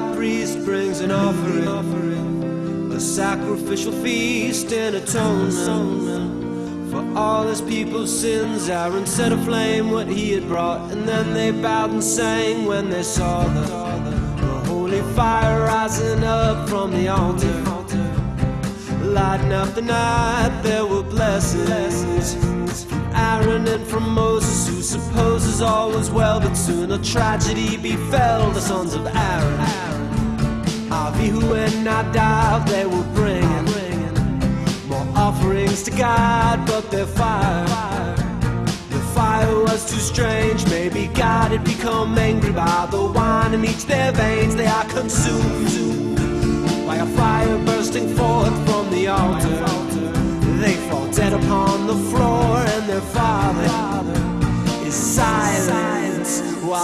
brings an offering, a sacrificial feast and atonement for all his people's sins. Aaron set aflame what he had brought, and then they bowed and sang when they saw the, the holy fire rising up from the altar. Lighting up the night, there were blessings from Aaron and from Moses, who supposes all was well, but soon a tragedy befell the sons of Aaron. Avihu and Nadab, they were bringing more offerings to God, but their fire. The fire was too strange. Maybe God had become angry by the wine in each their veins. They are consumed by a fire bursting forth from the altar. They fall dead upon the floor,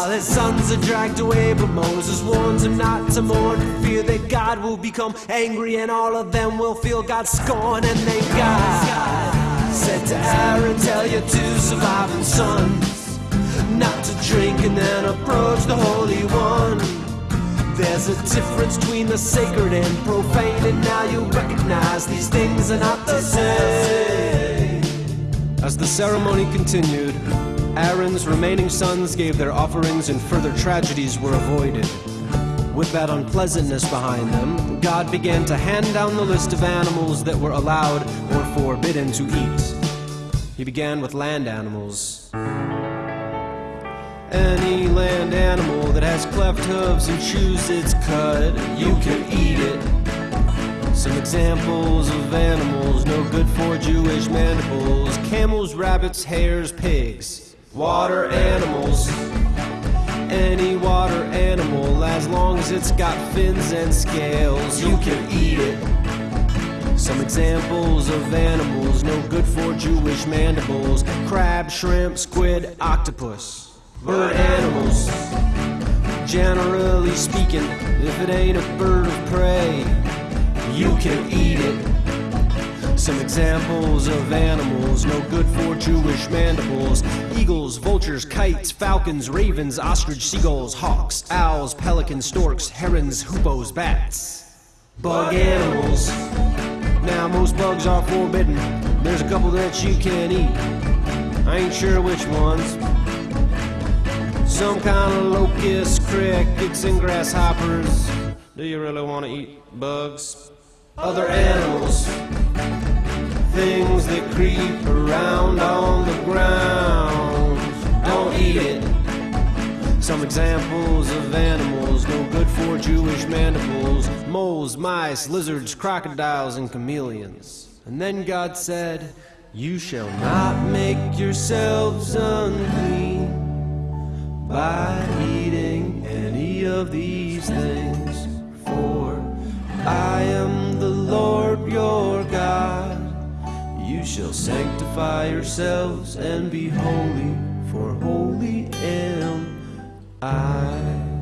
while his sons are dragged away. But Moses warns him not to mourn for fear that God will become angry, and all of them will feel God's scorn. And then God said to Aaron, Tell your two surviving sons not to drink and then approach the Holy One. There's a difference between the sacred and profane, and now you recognize these things are not the same. As the ceremony continued, Aaron's remaining sons gave their offerings, and further tragedies were avoided. With that unpleasantness behind them, God began to hand down the list of animals that were allowed or forbidden to eat. He began with land animals. Any land animal that has cleft hooves and chews its cud, you can eat it. Some examples of animals no good for Jewish mandibles camels, rabbits, hares, pigs. Water animals. Any water animal, as long as it's got fins and scales, you can eat it. Some examples of animals no good for Jewish mandibles crab, shrimp, squid, octopus. Bird animals. Generally speaking, if it ain't a bird of prey, you can eat it. Some examples of animals no good for Jewish mandibles eagles, vultures, kites, falcons, ravens, ostrich, seagulls, hawks, owls, pelicans, storks, herons, hoopoes, bats. Bug animals. Now, most bugs are forbidden. There's a couple that you can eat. I ain't sure which ones. Some kind of locusts, crickets, and grasshoppers. Do you really want to eat bugs? Other animals. Things that creep around on the ground. Don't eat it. Some examples of animals no good for Jewish mandibles moles, mice, lizards, crocodiles, and chameleons. And then God said, You shall not make yourselves unclean by eating any of these things, shall sanctify yourselves and be holy, for holy am I.